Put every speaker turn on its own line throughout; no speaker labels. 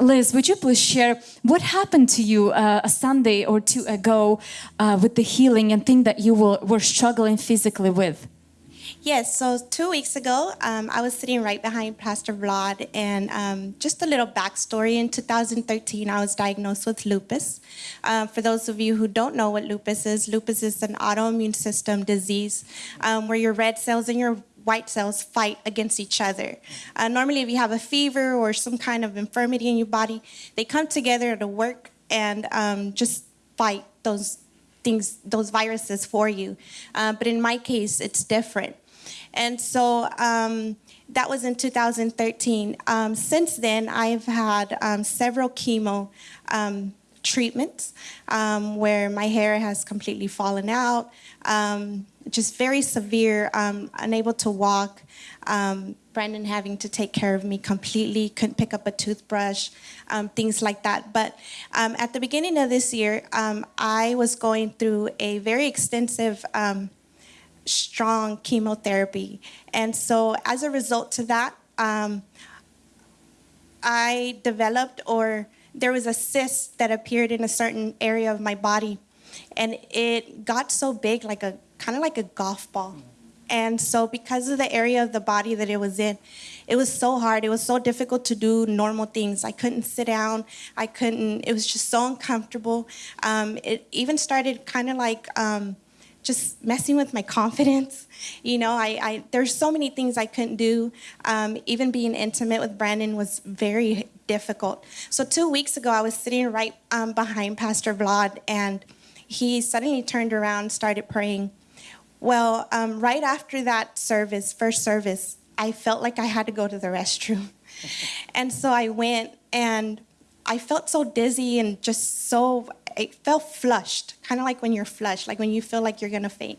Liz, would you please share what happened to you uh, a Sunday or two ago uh, with the healing and thing that you were, were struggling physically with?
Yes, so two weeks ago, um, I was sitting right behind Pastor Vlad, and um, just a little backstory. In 2013, I was diagnosed with lupus. Uh, for those of you who don't know what lupus is, lupus is an autoimmune system disease um, where your red cells and your white cells fight against each other. Uh, normally, if you have a fever or some kind of infirmity in your body, they come together to work and um, just fight those things, those viruses for you. Uh, but in my case, it's different. And so um, that was in 2013. Um, since then, I've had um, several chemo um, treatments um, where my hair has completely fallen out, um, just very severe, unable to walk. Brandon having to take care of me completely, couldn't pick up a toothbrush, um, things like that. But um, at the beginning of this year, um, I was going through a very extensive strong chemotherapy. And so as a result to that, um, I developed or there was a cyst that appeared in a certain area of my body and it got so big like a kind of like a golf ball. And so because of the area of the body that it was in, it was so hard. It was so difficult to do normal things. I couldn't sit down. I couldn't, it was just so uncomfortable. Um, it even started kind of like, um, just messing with my confidence. You know, I, I there's so many things I couldn't do. Um, even being intimate with Brandon was very difficult. So two weeks ago, I was sitting right um, behind Pastor Vlad, and he suddenly turned around, started praying. Well, um, right after that service, first service, I felt like I had to go to the restroom. and so I went, and I felt so dizzy and just so it felt flushed, kind of like when you're flushed, like when you feel like you're gonna faint.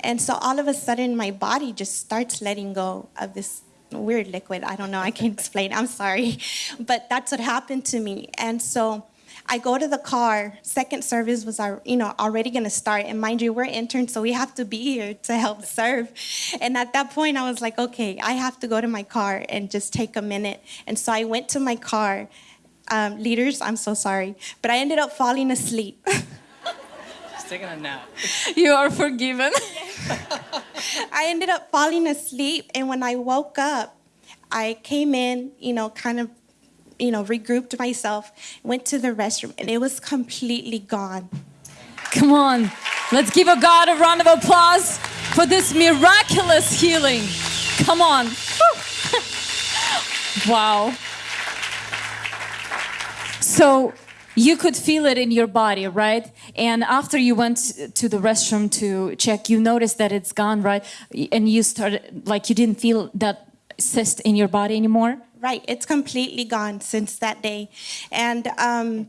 And so all of a sudden, my body just starts letting go of this weird liquid. I don't know, I can't explain, I'm sorry. But that's what happened to me. And so I go to the car, second service was you know, already gonna start. And mind you, we're interns, so we have to be here to help serve. And at that point, I was like, okay, I have to go to my car and just take a minute. And so I went to my car um, leaders, I'm so sorry, but I ended up falling asleep.
Just taking a nap.
You are forgiven.
I ended up falling asleep, and when I woke up, I came in, you know, kind of, you know, regrouped myself, went to the restroom, and it was completely gone.
Come on, let's give a God a round of applause for this miraculous healing. Come on. wow. So you could feel it in your body, right? And after you went to the restroom to check, you noticed that it's gone, right? And you started, like, you didn't feel that cyst in your body anymore?
Right, it's completely gone since that day. And um,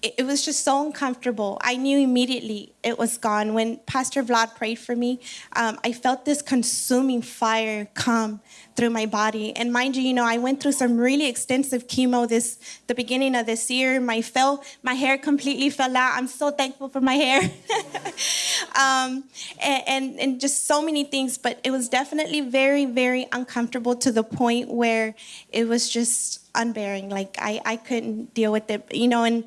it, it was just so uncomfortable. I knew immediately it was gone. When Pastor Vlad prayed for me, um, I felt this consuming fire come through my body. And mind you, you know, I went through some really extensive chemo this the beginning of this year. My fell, my hair completely fell out. I'm so thankful for my hair. um, and, and, and just so many things, but it was definitely very, very uncomfortable to the point where it was just unbearing. Like I, I couldn't deal with it, you know, and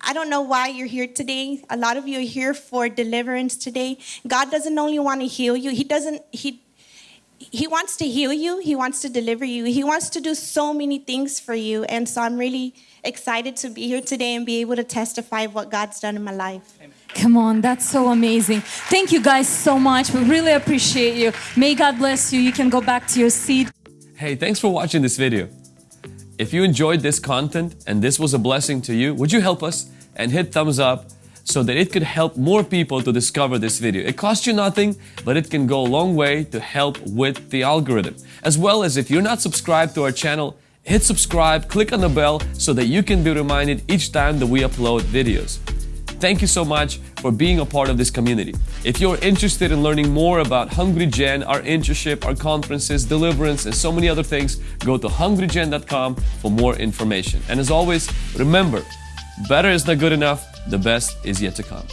I don't know why you're here today. A lot of you are here for deliverance today. God doesn't only want to heal you. He doesn't, he, he wants to heal you. He wants to deliver you. He wants to do so many things for you. And so I'm really excited to be here today and be able to testify of what God's done in my life.
Amen. Come on, that's so amazing. Thank you guys so much. We really appreciate you. May God bless you. You can go back to your seat.
Hey, thanks for watching this video. If you enjoyed this content and this was a blessing to you, would you help us and hit thumbs up so that it could help more people to discover this video. It costs you nothing, but it can go a long way to help with the algorithm. As well as if you're not subscribed to our channel, hit subscribe, click on the bell so that you can be reminded each time that we upload videos. Thank you so much for being a part of this community. If you're interested in learning more about Hungry Gen, our internship, our conferences, deliverance, and so many other things, go to hungrygen.com for more information. And as always, remember, better is not good enough, the best is yet to come.